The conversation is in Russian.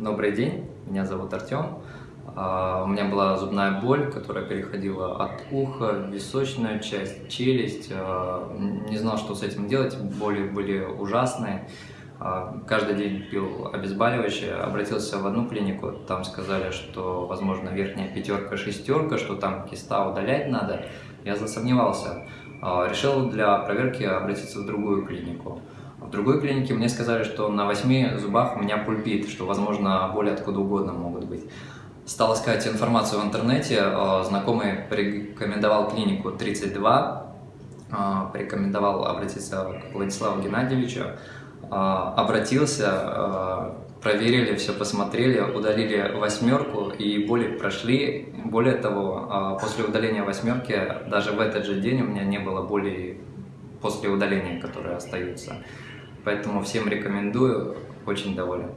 Добрый день, меня зовут Артем. А, У меня была зубная боль, которая переходила от уха в височную часть, челюсть. А, Не знал, что с этим делать, боли были ужасные. А, Каждый день пил обезболивающее, обратился в одну клинику, там сказали, что, возможно, верхняя пятерка, шестерка, что там киста удалять надо. Я засомневался. Решил для проверки обратиться в другую клинику. В другой клинике мне сказали, что на восьми зубах у меня пульпит, что, возможно, боли откуда угодно могут быть. Стал искать информацию в интернете, э, знакомый порекомендовал клинику 32, э, порекомендовал обратиться к Владиславу Геннадьевичу, Э, обратился, проверили, все посмотрели, удалили восьмерку и боли прошли. Более того, после удаления восьмерки, даже в этот же день у меня не было боли после удаления, которые остаются. Поэтому всем рекомендую, очень доволен.